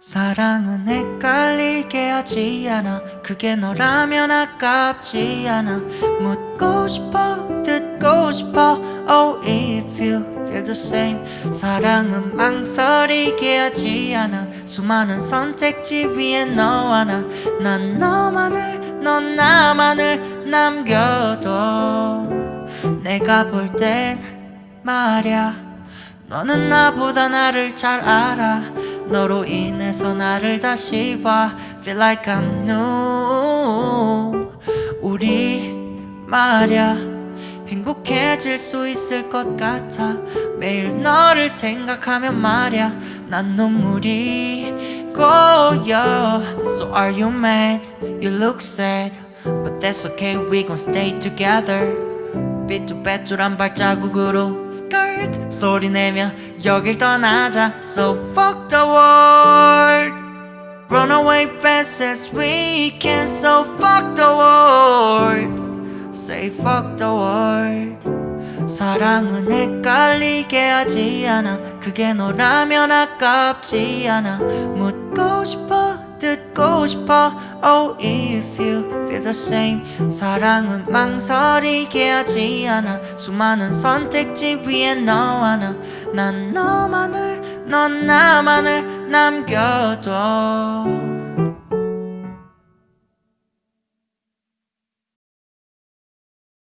사랑은 헷갈리게 하지 않아. 그게 너라면 아깝지 않아. 묻고 싶어 듣고 싶어. Oh if you feel the same. 사랑은 망설이게 하지 않아. 수많은 선택지 위에 너 하나. 난 너만을 넌 나만을 남겨둬. 내가 볼 땐 말야. 너는 나보다 나를 잘 알아 너로 인해서 나를 다시 봐 Feel like I'm new 우리 말야 행복해질 수 있을 것 같아 매일 너를 생각하면 말야 난 눈물이 고여 So are you mad? You look sad But that's okay we gon' stay together 삐뚤빼뚤한 발자국으로 skirt 소리내며 여길 떠나자 So fuck the world Run away fast as we can So fuck the world Say fuck the world 사랑은 헷갈리게 하지 않아 그게 너라면 아깝지 않아 묻고 싶어 듣고 싶어. Oh if you feel the same. 사랑은 망설이게 하지 않아. 수많은 선택지 위에 너 하나. 난 너만을 넌 나만을 남겨둬